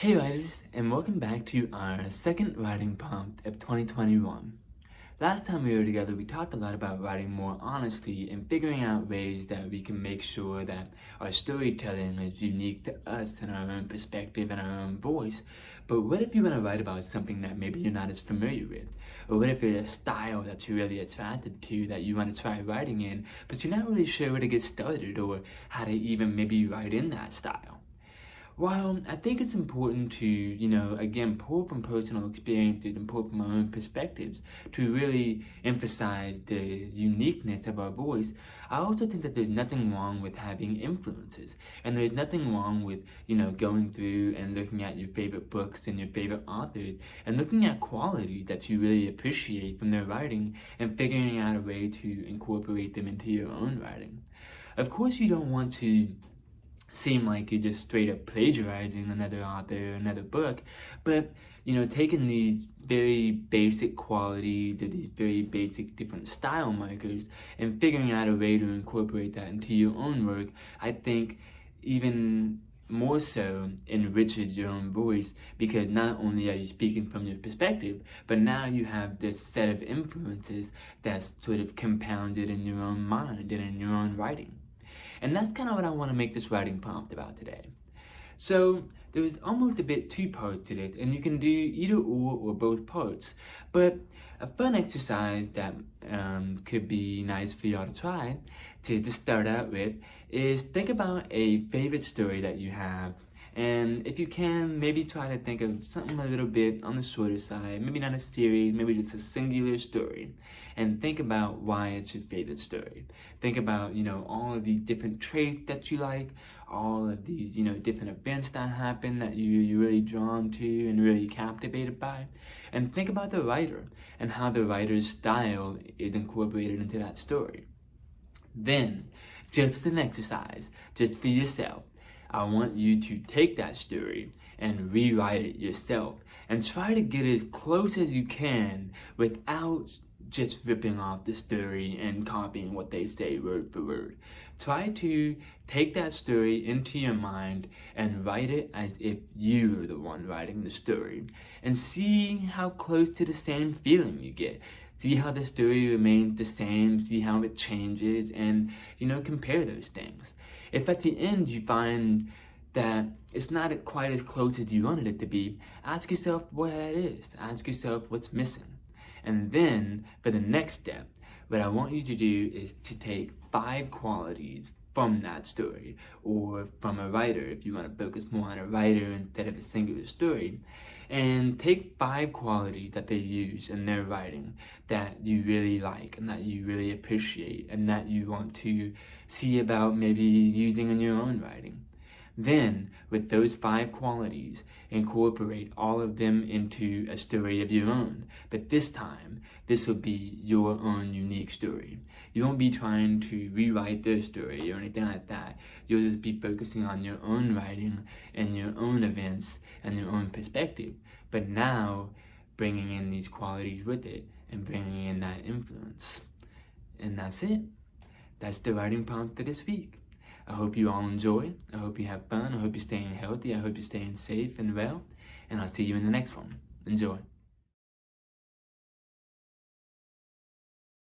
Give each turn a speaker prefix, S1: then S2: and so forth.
S1: Hey writers, and welcome back to our second writing prompt of 2021. Last time we were together, we talked a lot about writing more honestly and figuring out ways that we can make sure that our storytelling is unique to us and our own perspective and our own voice. But what if you want to write about something that maybe you're not as familiar with? Or what if it's a style that you're really attracted to that you want to try writing in, but you're not really sure where to get started or how to even maybe write in that style? While I think it's important to, you know, again, pull from personal experiences and pull from our own perspectives to really emphasize the uniqueness of our voice, I also think that there's nothing wrong with having influences. And there's nothing wrong with, you know, going through and looking at your favorite books and your favorite authors and looking at qualities that you really appreciate from their writing and figuring out a way to incorporate them into your own writing. Of course, you don't want to seem like you're just straight up plagiarizing another author or another book, but you know, taking these very basic qualities or these very basic different style markers and figuring out a way to incorporate that into your own work, I think even more so enriches your own voice because not only are you speaking from your perspective, but now you have this set of influences that's sort of compounded in your own mind and in your own writing. And that's kind of what I want to make this writing prompt about today. So there's almost a bit two parts to this, and you can do either or or both parts. But a fun exercise that um, could be nice for y'all to try to, to start out with is think about a favorite story that you have and if you can, maybe try to think of something a little bit on the shorter side, maybe not a series, maybe just a singular story. And think about why it's your favorite story. Think about, you know, all of these different traits that you like, all of these, you know, different events that happen that you, you're really drawn to and really captivated by. And think about the writer and how the writer's style is incorporated into that story. Then, just an exercise, just for yourself, I want you to take that story and rewrite it yourself and try to get as close as you can without just ripping off the story and copying what they say word for word. Try to take that story into your mind and write it as if you were the one writing the story and see how close to the same feeling you get. See how the story remains the same, see how it changes, and, you know, compare those things. If at the end you find that it's not quite as close as you wanted it to be, ask yourself what that is. Ask yourself what's missing. And then, for the next step, what I want you to do is to take five qualities from that story or from a writer if you want to focus more on a writer instead of a singular story and take five qualities that they use in their writing that you really like and that you really appreciate and that you want to see about maybe using in your own writing then, with those five qualities, incorporate all of them into a story of your own. But this time, this will be your own unique story. You won't be trying to rewrite their story or anything like that. You'll just be focusing on your own writing and your own events and your own perspective. But now, bringing in these qualities with it and bringing in that influence. And that's it. That's the writing prompt for this week. I hope you all enjoy. I hope you have fun. I hope you're staying healthy. I hope you're staying safe and well. And I'll see you in the next one. Enjoy.